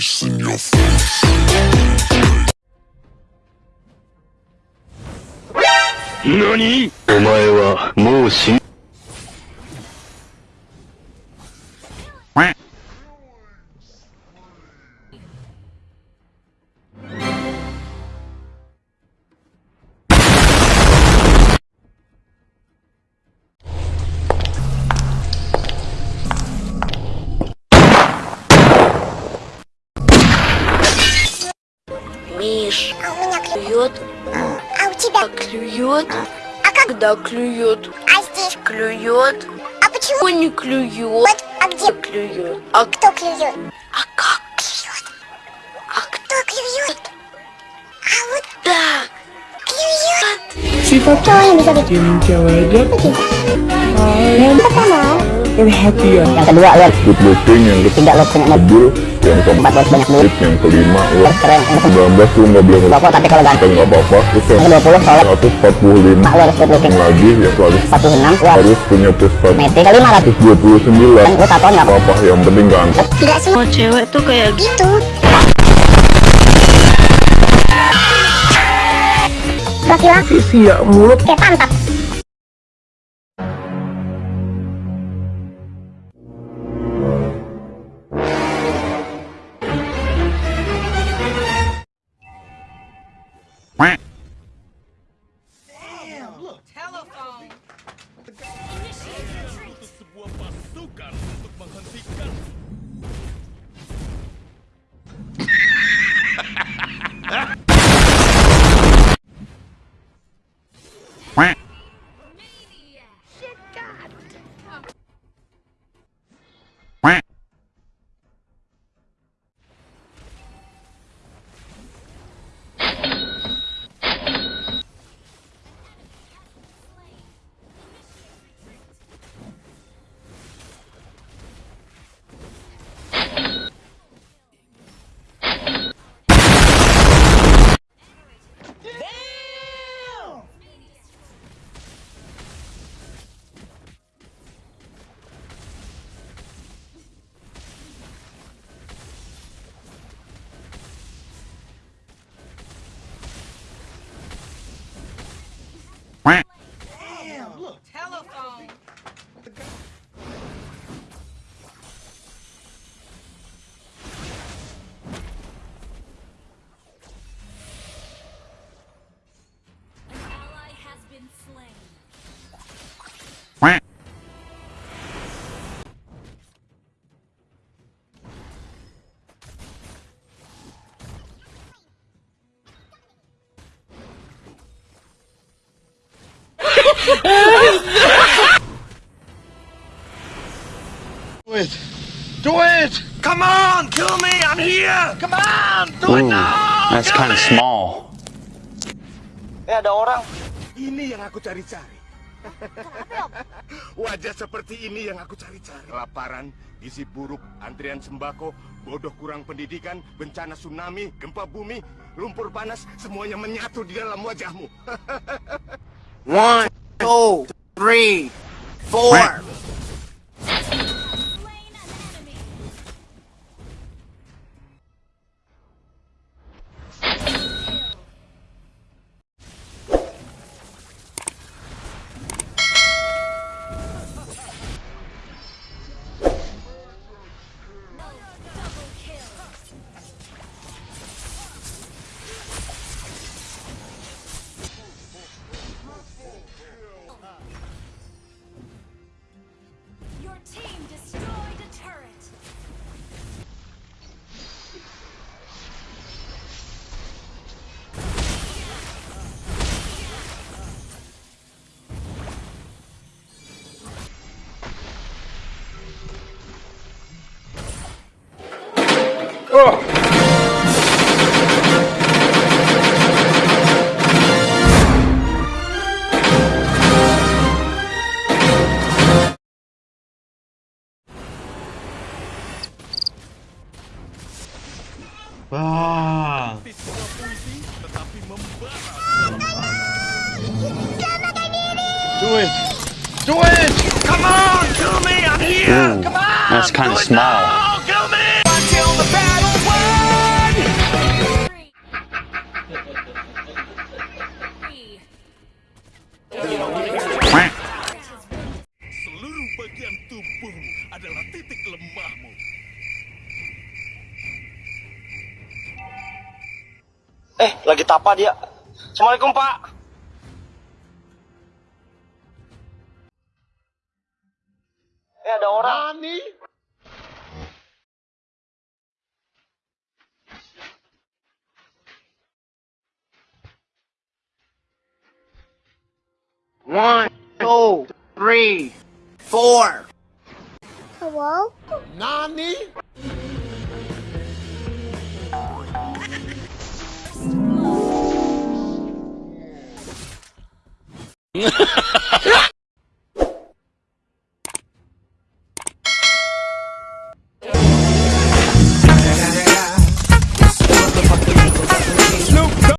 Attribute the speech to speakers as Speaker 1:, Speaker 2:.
Speaker 1: face in your face.
Speaker 2: 何お前はもう死ん
Speaker 3: клюет. А у тебя?
Speaker 4: клюет,
Speaker 3: А как?
Speaker 4: когда клюет,
Speaker 3: А здесь?
Speaker 4: клюет,
Speaker 3: А почему?
Speaker 4: он не клюет,
Speaker 3: Вот, а где?
Speaker 4: клюет, а,
Speaker 3: Кто клюет?
Speaker 4: а как,
Speaker 3: Клюет.
Speaker 4: а кто
Speaker 3: Кто клюет? А вот
Speaker 4: да,
Speaker 3: клюет.
Speaker 5: Sifat
Speaker 3: Cowok yang bisa
Speaker 5: cewek jatuh
Speaker 3: Kita.
Speaker 5: yang
Speaker 3: Pertama,
Speaker 5: perhatian
Speaker 3: yang kedua lo
Speaker 2: good looking yang
Speaker 3: tidak lo punya mobil.
Speaker 2: Yang
Speaker 3: Empat lo banyak duit.
Speaker 2: keempat yang kelima lo
Speaker 3: Terus keren. Yang
Speaker 2: 19 lu nggak boleh
Speaker 3: Rokok tapi kalau
Speaker 2: kita
Speaker 3: ganteng.
Speaker 2: nggak apa-apa terus yang
Speaker 3: Yang 20 sholat.
Speaker 2: 145
Speaker 3: Mak lo harus good looking.
Speaker 2: lagi yang harus
Speaker 3: 46 lo harus
Speaker 2: harus punya prestasi
Speaker 3: metik. Kelima lah.
Speaker 2: 129
Speaker 3: Kan lo tatoan nggak apa.
Speaker 2: apa yang penting ganteng
Speaker 3: Tidak semua
Speaker 4: cewek tuh kayak
Speaker 3: gitu. Laki-laki
Speaker 5: siap mulut
Speaker 3: kayak pantat.
Speaker 6: Ally has been slain.
Speaker 7: Do it! Do it! Come on! Kill me! I'm here! Come on! Do it now!
Speaker 8: That's kind of small.
Speaker 7: Eh ada orang. Ini yang aku cari-cari. Wajah seperti ini yang aku cari-cari. Kelaparan, gizi buruk, antrian sembako, bodoh kurang pendidikan, bencana tsunami, gempa bumi, lumpur panas, semuanya menyatu di dalam wajahmu. One, two, three, four.
Speaker 8: Ah.
Speaker 7: Do it! Do it! Come on! Kill me! I'm here!
Speaker 8: Ooh,
Speaker 7: Come on!
Speaker 8: that's kinda
Speaker 7: Do it Seluruh bagian tubuhmu adalah titik lemahmu. Eh, lagi tapa dia. Assalamualaikum, Pak.
Speaker 8: One, two, three, four.
Speaker 9: Hello?
Speaker 8: Nani?